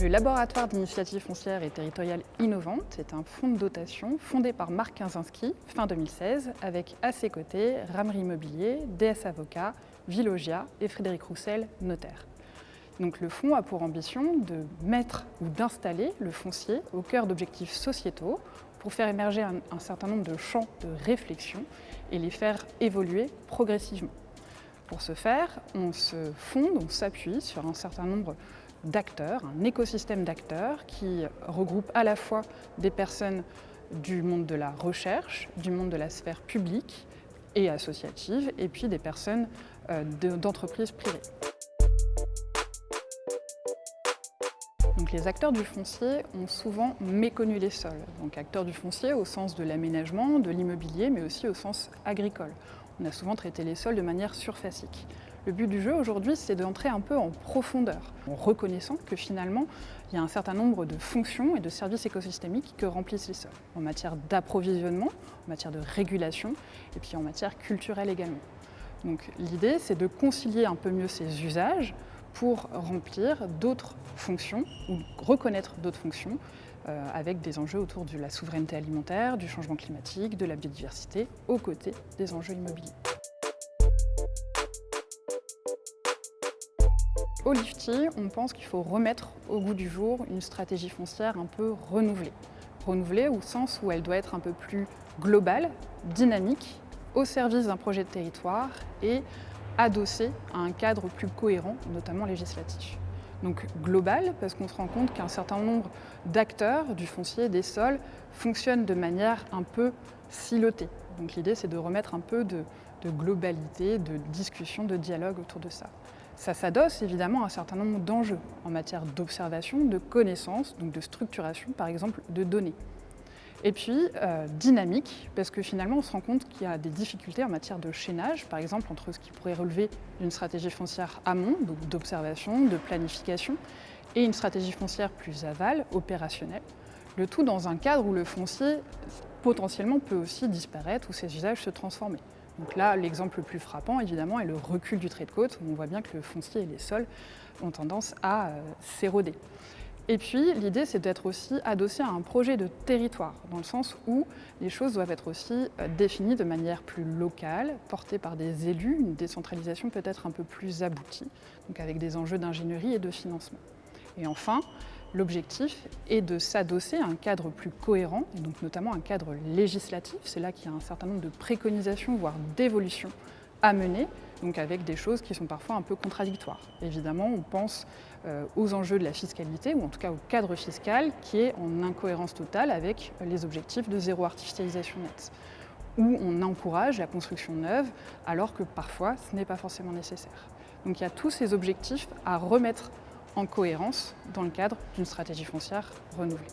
Le Laboratoire d'initiative foncière et territoriale innovante est un fonds de dotation fondé par Marc Kinzinski fin 2016 avec à ses côtés Ramery Immobilier, DS Avocat, Villogia et Frédéric Roussel, notaire. Donc le fonds a pour ambition de mettre ou d'installer le foncier au cœur d'objectifs sociétaux pour faire émerger un certain nombre de champs de réflexion et les faire évoluer progressivement. Pour ce faire, on se fonde, on s'appuie sur un certain nombre d'acteurs, un écosystème d'acteurs qui regroupe à la fois des personnes du monde de la recherche, du monde de la sphère publique et associative, et puis des personnes euh, d'entreprises privées. Donc les acteurs du foncier ont souvent méconnu les sols. Donc acteurs du foncier au sens de l'aménagement, de l'immobilier, mais aussi au sens agricole. On a souvent traité les sols de manière surfacique. Le but du jeu aujourd'hui, c'est d'entrer un peu en profondeur, en reconnaissant que finalement, il y a un certain nombre de fonctions et de services écosystémiques que remplissent les sols, en matière d'approvisionnement, en matière de régulation, et puis en matière culturelle également. Donc l'idée, c'est de concilier un peu mieux ces usages pour remplir d'autres fonctions ou reconnaître d'autres fonctions euh, avec des enjeux autour de la souveraineté alimentaire, du changement climatique, de la biodiversité, aux côtés des enjeux immobiliers. Au Lifty, on pense qu'il faut remettre au goût du jour une stratégie foncière un peu renouvelée. Renouvelée au sens où elle doit être un peu plus globale, dynamique, au service d'un projet de territoire et adossée à un cadre plus cohérent, notamment législatif. Donc global, parce qu'on se rend compte qu'un certain nombre d'acteurs du foncier, des sols, fonctionnent de manière un peu silotée. Donc l'idée, c'est de remettre un peu de, de globalité, de discussion, de dialogue autour de ça. Ça s'adosse évidemment à un certain nombre d'enjeux en matière d'observation, de connaissances, donc de structuration par exemple de données. Et puis euh, dynamique, parce que finalement on se rend compte qu'il y a des difficultés en matière de chaînage, par exemple entre ce qui pourrait relever d'une stratégie foncière amont, donc d'observation, de planification, et une stratégie foncière plus aval, opérationnelle. Le tout dans un cadre où le foncier potentiellement peut aussi disparaître ou ses usages se transformer. Donc là, l'exemple le plus frappant, évidemment, est le recul du trait de côte, où on voit bien que le foncier et les sols ont tendance à euh, s'éroder. Et puis, l'idée, c'est d'être aussi adossé à un projet de territoire, dans le sens où les choses doivent être aussi euh, définies de manière plus locale, portées par des élus, une décentralisation peut-être un peu plus aboutie, donc avec des enjeux d'ingénierie et de financement. Et enfin, L'objectif est de s'adosser à un cadre plus cohérent, et donc notamment un cadre législatif. C'est là qu'il y a un certain nombre de préconisations, voire d'évolutions à mener, donc avec des choses qui sont parfois un peu contradictoires. Évidemment, on pense euh, aux enjeux de la fiscalité, ou en tout cas au cadre fiscal, qui est en incohérence totale avec les objectifs de zéro artificialisation nette où on encourage la construction neuve alors que parfois ce n'est pas forcément nécessaire. Donc il y a tous ces objectifs à remettre en cohérence dans le cadre d'une stratégie foncière renouvelée.